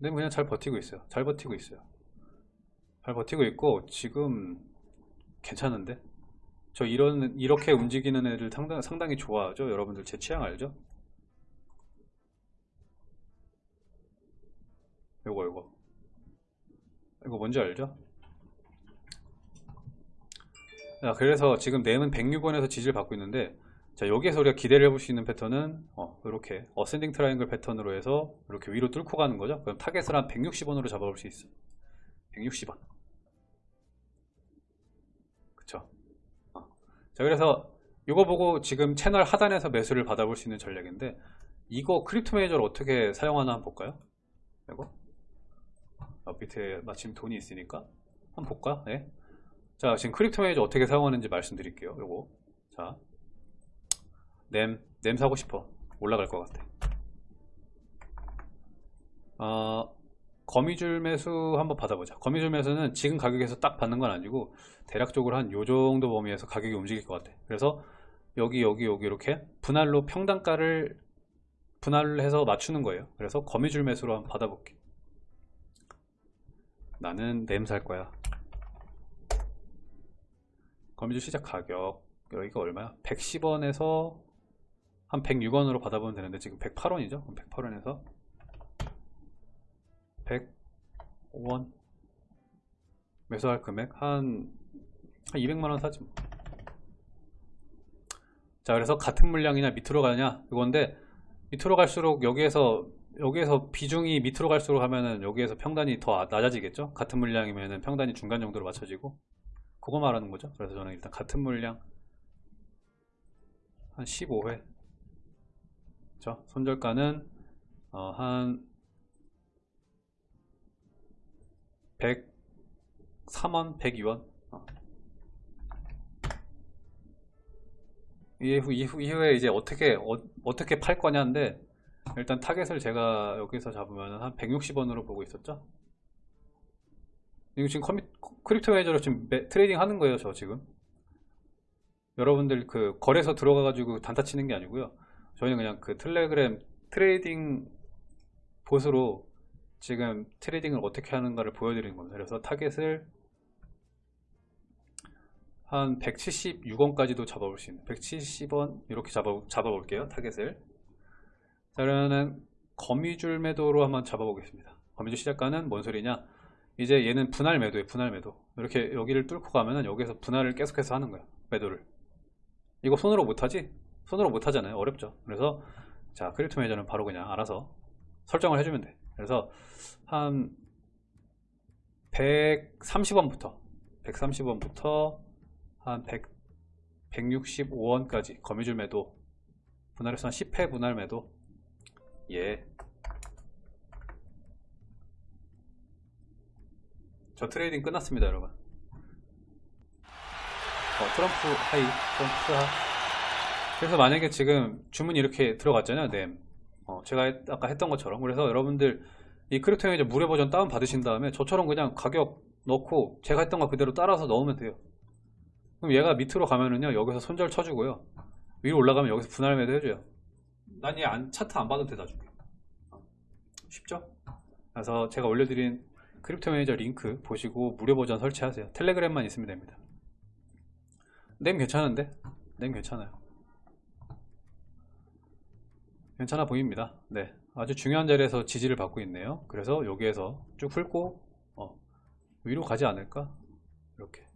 램 그냥 잘 버티고 있어요. 잘 버티고 있어요. 잘 버티고 있고 지금 괜찮은데? 저 이런 이렇게 움직이는 애들 상당, 상당히 좋아하죠? 여러분들 제 취향 알죠? 요거 요거. 이거 뭔지 알죠? 자, 그래서 지금 램은 106원에서 지지를 받고 있는데 자 여기에서 우리가 기대를 해볼 수 있는 패턴은 어, 이렇게 ascending triangle 패턴으로 해서 이렇게 위로 뚫고 가는 거죠 그럼 타겟을 한 160원으로 잡아볼 수 있어 160원 그쵸 어. 자 그래서 이거 보고 지금 채널 하단에서 매수를 받아볼 수 있는 전략인데 이거 Crypto Manager를 어떻게 사용하나 한번 볼까요? 이거 어, 밑에 마침 돈이 있으니까 한번 볼까? 네. 자 지금 Crypto Manager 어떻게 사용하는지 말씀드릴게요 요거 자 램, 램 사고 싶어. 올라갈 것 같아. 어, 거미줄 매수 한번 받아보자. 거미줄 매수는 지금 가격에서 딱 받는 건 아니고 대략적으로 한 요정도 범위에서 가격이 움직일 것 같아. 그래서 여기 여기 여기 이렇게 분할로 평단가를 분할해서 맞추는 거예요. 그래서 거미줄 매수로 한번 받아볼게. 나는 램살 거야. 거미줄 시작 가격. 여기가 얼마야? 110원에서 한 106원으로 받아보면 되는데 지금 108원이죠? 108원에서 105원 매수할 금액 한, 한 200만원 사지 뭐. 자 그래서 같은 물량이냐 밑으로 가냐 이건데 밑으로 갈수록 여기에서 여기에서 비중이 밑으로 갈수록 하면은 여기에서 평단이 더 낮아지겠죠 같은 물량이면은 평단이 중간 정도로 맞춰지고 그거 말하는 거죠 그래서 저는 일단 같은 물량 한 15회 그렇죠? 손절가는 어, 한 103원, 102원 어. 이후, 이후, 이후에 이제 어떻게 어, 떻게 팔 거냐인데 일단 타겟을 제가 여기서 잡으면 한 160원으로 보고 있었죠 이거 지금 커미, Crypto Manager로 지금 매, trading 하는 거예요 저 지금 여러분들 그 거래소 들어가 가지고 단타 치는 게 아니고요 저희는 그냥 그 텔레그램 trading bot으로 지금 trading을 어떻게 하는가를 보여드리는 겁니다. 그래서 타겟을 한 176원까지도 잡아볼 수 있는 170원 이렇게 잡아, 잡아볼게요 타겟을. 자 그러면 거미줄 매도로 한번 잡아보겠습니다. 거미줄 시작가는 뭔 소리냐? 이제 얘는 분할 매도에 분할 매도. 이렇게 여기를 뚫고 가면은 여기서 분할을 계속해서 하는 거야 매도를. 이거 손으로 못하지? 손으로 못 하잖아요. 어렵죠. 그래서 자 Crypto Manager는 바로 그냥 알아서 설정을 해주면 돼. 그래서 한 130원부터 130원부터 한 100, 165원까지 거미줄 매도 분할해서 한 10회 분할 매도. 예. 저 trading 끝났습니다 여러분. 어, 트럼프 하이 트럼프 하 그래서 만약에 지금 주문이 이렇게 들어갔잖아요 램 어, 제가 아까 했던 것처럼. 그래서 여러분들 이 Crypto Manager 무료 버전 다운 받으신 다음에 저처럼 그냥 가격 넣고 제가 했던 거 그대로 따라서 넣으면 돼요. 그럼 얘가 밑으로 가면은요 여기서 손절 쳐주고요. 위로 올라가면 여기서 분할 매도 해줘요. 난 얘 차트 안 봐도 돼 나중에. 어, 쉽죠? 그래서 제가 올려드린 Crypto Manager 링크 보시고 무료 버전 설치하세요. 텔레그램만 있으면 됩니다. 램 괜찮은데? 램 괜찮아요 괜찮아 보입니다. 네 아주 중요한 자리에서 지지를 받고 있네요. 그래서 여기에서 쭉 훑고 어, 위로 가지 않을까? 이렇게